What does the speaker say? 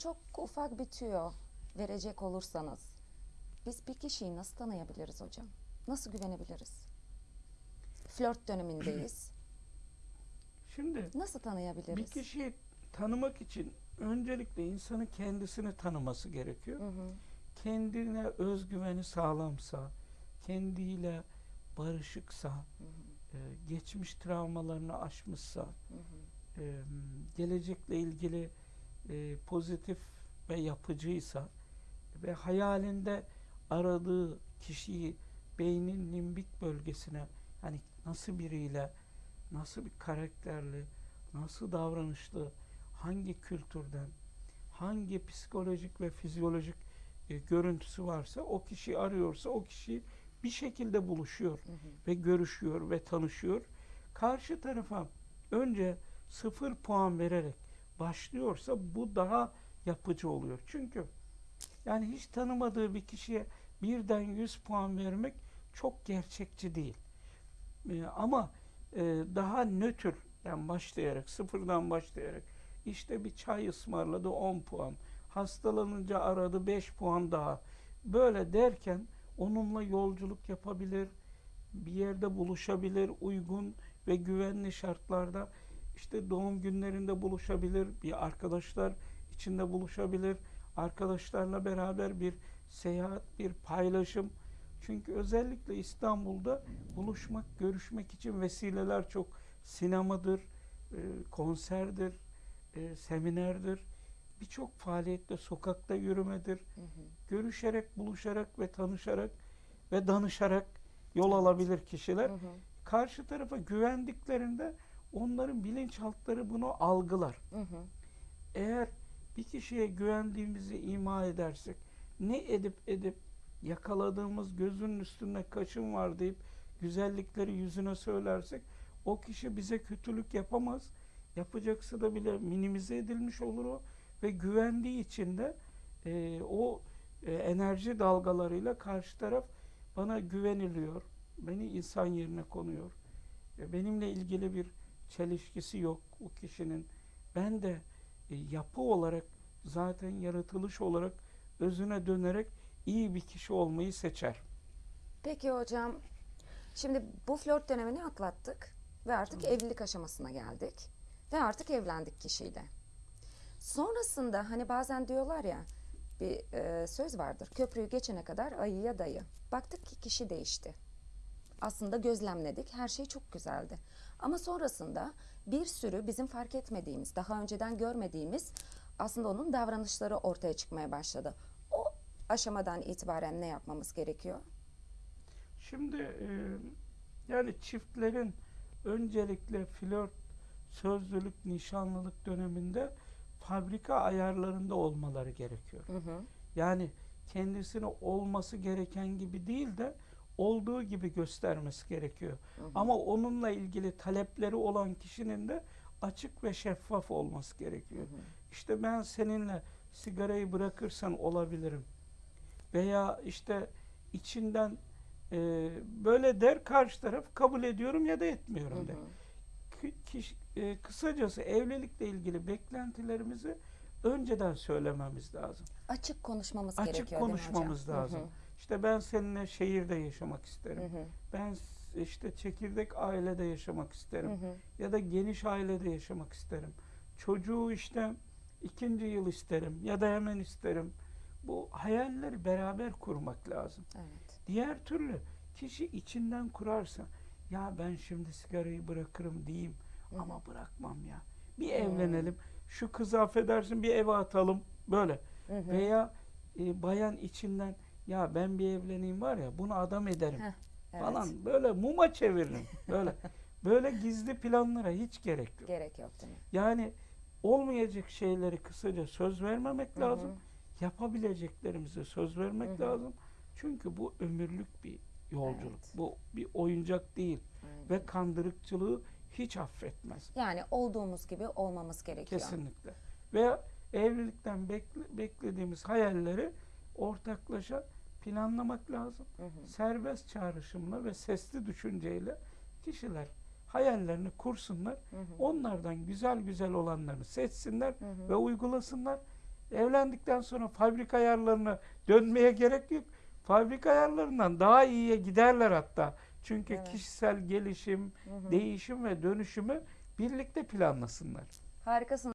çok ufak bir tüyo verecek olursanız biz bir kişiyi nasıl tanıyabiliriz hocam? Nasıl güvenebiliriz? Flört dönemindeyiz. Şimdi Nasıl tanıyabiliriz? bir kişiyi tanımak için öncelikle insanın kendisini tanıması gerekiyor. Hı hı. Kendine özgüveni sağlamsa, kendiyle barışıksa, Hı hı. e, geçmiş travmalarını aşmışsa, Hı hı. e, gelecekle ilgili e, pozitif ve yapıcıysa ve hayalinde aradığı kişiyi beynin limbik bölgesine hani nasıl biriyle, nasıl bir karakterli, nasıl davranışlı, hangi kültürden, hangi psikolojik ve fizyolojik e, görüntüsü varsa o kişi arıyorsa o kişi bir şekilde buluşuyor Hı hı. ve görüşüyor ve tanışıyor. Karşı tarafa önce sıfır puan vererek başlıyorsa bu daha yapıcı oluyor. Çünkü yani hiç tanımadığı bir kişiye birden 100 puan vermek çok gerçekçi değil. Ee, ama e, daha nötr yani başlayarak sıfırdan başlayarak işte bir çay ısmarladı 10 puan. Hastalanınca aradı 5 puan daha. Böyle derken onunla yolculuk yapabilir, bir yerde buluşabilir, uygun ve güvenli şartlarda işte doğum günlerinde buluşabilir, bir arkadaşlar içinde buluşabilir, arkadaşlarla beraber bir seyahat, bir paylaşım. Çünkü özellikle İstanbul'da buluşmak, görüşmek için vesileler çok sinemadır, e, konserdir, e, seminerdir. Birçok faaliyette sokakta yürümedir Hı hı. görüşerek, buluşarak ve tanışarak ve danışarak yol alabilir kişiler. Hı hı. Karşı tarafa güvendiklerinde onların bilinçaltları bunu algılar. Hı hı. Eğer bir kişiye güvendiğimizi ima edersek, ne edip edip yakaladığımız gözünün üstünde kaşın var deyip güzellikleri yüzüne söylersek o kişi bize kötülük yapamaz. Yapacaksa da bile minimize edilmiş olur o ve güvendiği için de e, o e, enerji dalgalarıyla karşı taraf bana güveniliyor. Beni insan yerine konuyor. E, benimle ilgili bir çelişkisi yok o kişinin. Ben de e, yapı olarak zaten yaratılış olarak özüne dönerek iyi bir kişi olmayı seçer. Peki hocam, şimdi bu flört dönemini atlattık ve artık evlilik aşamasına geldik ve artık evlendik kişiyle. Sonrasında hani bazen diyorlar ya bir e, söz vardır. Köprüyü geçene kadar ayıya dayı. Baktık ki kişi değişti. Aslında gözlemledik. Her şey çok güzeldi. Ama sonrasında bir sürü bizim fark etmediğimiz, daha önceden görmediğimiz aslında onun davranışları ortaya çıkmaya başladı. O aşamadan itibaren ne yapmamız gerekiyor? Şimdi e, yani çiftlerin öncelikle flört, sözlülük, nişanlılık döneminde fabrika ayarlarında olmaları gerekiyor. Hı hı. Yani kendisini olması gereken gibi değil de olduğu gibi göstermesi gerekiyor. Hı hı. Ama onunla ilgili talepleri olan kişinin de açık ve şeffaf olması gerekiyor. Hı hı. İşte ben seninle sigarayı bırakırsan olabilirim. Veya işte içinden e, böyle der karşı taraf kabul ediyorum ya da etmiyorum Hı der. hı. Kı- kiş- e, kısacası evlilikle ilgili beklentilerimizi önceden söylememiz lazım. Açık konuşmamız Açık gerekiyor hocam? konuşmamız Hı hı. İşte ben seninle şehirde yaşamak isterim. Hı hı. Ben işte çekirdek ailede yaşamak isterim. Hı hı. Ya da geniş ailede yaşamak isterim. Çocuğu işte ikinci yıl isterim ya da hemen isterim. Bu hayalleri beraber kurmak lazım. Evet. Diğer türlü kişi içinden kurarsa ya ben şimdi sigarayı bırakırım diyeyim Hı hı. ama bırakmam ya. Bir Hı. evlenelim. Şu kızı affedersin bir eve atalım böyle. Hı hı. Veya e, bayan içinden ya ben bir evleneyim var ya bunu adam ederim Heh, evet. falan böyle muma çeviririm böyle. böyle gizli planlara hiç gerek yok. Gerek yok değil mi? Yani olmayacak şeyleri kısaca söz vermemek Hı hı. lazım. Yapabileceklerimize söz vermek Hı hı. lazım. Çünkü bu ömürlük bir yolculuk. Evet. Bu bir oyuncak değil Aynen. ve kandırıkçılığı hiç affetmez. Yani olduğumuz gibi olmamız gerekiyor. Kesinlikle. Veya evlilikten bekle- beklediğimiz hayalleri ortaklaşa planlamak lazım. Hı hı. Serbest çağrışımla ve sesli düşünceyle kişiler hayallerini kursunlar. Hı hı. Onlardan güzel güzel olanlarını seçsinler Hı hı. ve uygulasınlar. Evlendikten sonra fabrika ayarlarına dönmeye gerek yok. Fabrika ayarlarından daha iyiye giderler hatta. Çünkü Evet. kişisel gelişim, değişim ve dönüşümü birlikte planlasınlar. Harikasın.